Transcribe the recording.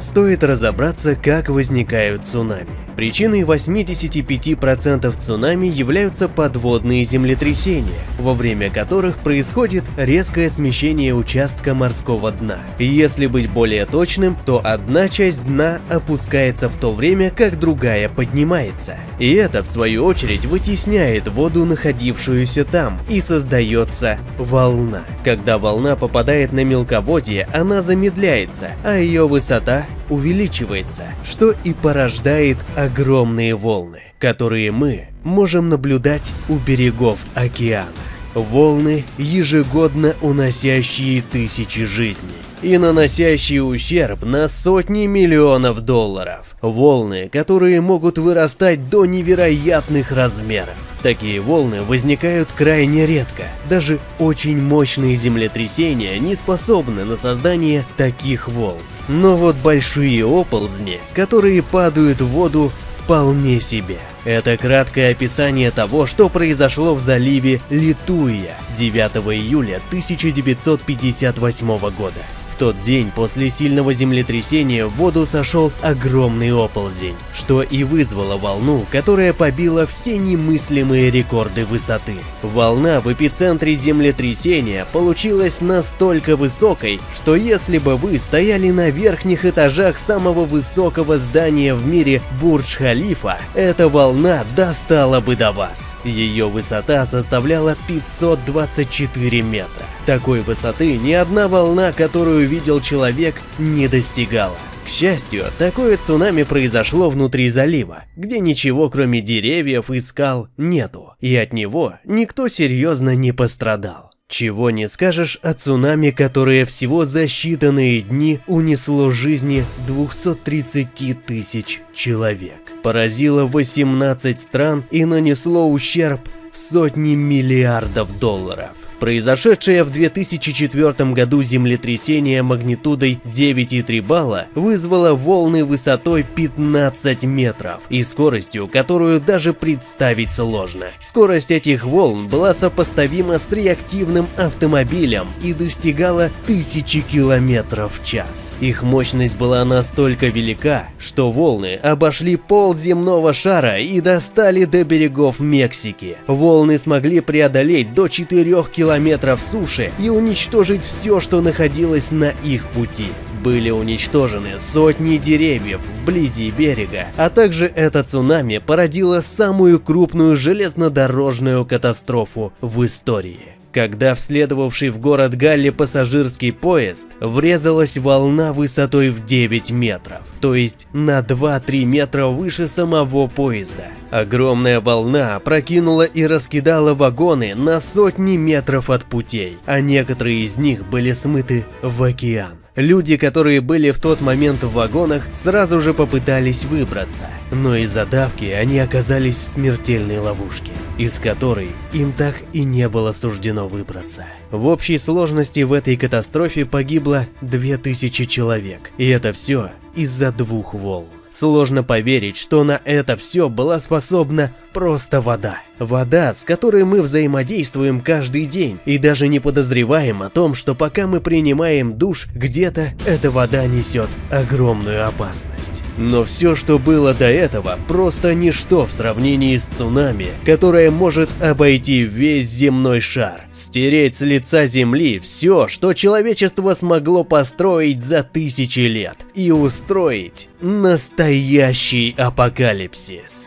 Стоит разобраться, как возникают цунами. Причиной 85% цунами являются подводные землетрясения, во время которых происходит резкое смещение участка морского дна. Если быть более точным, то одна часть дна опускается в то время, как другая поднимается. И это, в свою очередь, вытесняет воду, находившуюся там, и создается волна. Когда волна попадает на мелководье, она замедляется, а ее высота увеличивается, что и порождает огромные волны, которые мы можем наблюдать у берегов океана. Волны, ежегодно уносящие тысячи жизней и наносящие ущерб на сотни миллионов долларов. Волны, которые могут вырастать до невероятных размеров. Такие волны возникают крайне редко. Даже очень мощные землетрясения не способны на создание таких волн. Но вот большие оползни, которые падают в воду, вполне себе. Это краткое описание того, что произошло в заливе Литуя 9 июля 1958 года тот день после сильного землетрясения в воду сошел огромный оползень, что и вызвало волну, которая побила все немыслимые рекорды высоты. Волна в эпицентре землетрясения получилась настолько высокой, что если бы вы стояли на верхних этажах самого высокого здания в мире Бурдж-Халифа, эта волна достала бы до вас. Ее высота составляла 524 метра. Такой высоты ни одна волна, которую видел человек, не достигала. К счастью, такое цунами произошло внутри залива, где ничего кроме деревьев и скал нету, и от него никто серьезно не пострадал. Чего не скажешь о цунами, которое всего за считанные дни унесло жизни 230 тысяч человек. Поразило 18 стран и нанесло ущерб в сотни миллиардов долларов. Произошедшее в 2004 году землетрясение магнитудой 9,3 балла вызвало волны высотой 15 метров и скоростью, которую даже представить сложно. Скорость этих волн была сопоставима с реактивным автомобилем и достигала 1000 километров в час. Их мощность была настолько велика, что волны обошли пол земного шара и достали до берегов Мексики. Волны смогли преодолеть до 4 километров километров суши и уничтожить все, что находилось на их пути. Были уничтожены сотни деревьев вблизи берега, а также это цунами породило самую крупную железнодорожную катастрофу в истории когда в следовавший в город Галли пассажирский поезд врезалась волна высотой в 9 метров, то есть на 2-3 метра выше самого поезда. Огромная волна прокинула и раскидала вагоны на сотни метров от путей, а некоторые из них были смыты в океан. Люди, которые были в тот момент в вагонах, сразу же попытались выбраться, но из-за давки они оказались в смертельной ловушке, из которой им так и не было суждено выбраться. В общей сложности в этой катастрофе погибло 2000 человек, и это все из-за двух волн. Сложно поверить, что на это все была способна просто вода. Вода, с которой мы взаимодействуем каждый день и даже не подозреваем о том, что пока мы принимаем душ, где-то эта вода несет огромную опасность. Но все, что было до этого, просто ничто в сравнении с цунами, которое может обойти весь земной шар, стереть с лица Земли все, что человечество смогло построить за тысячи лет и устроить настоящий апокалипсис.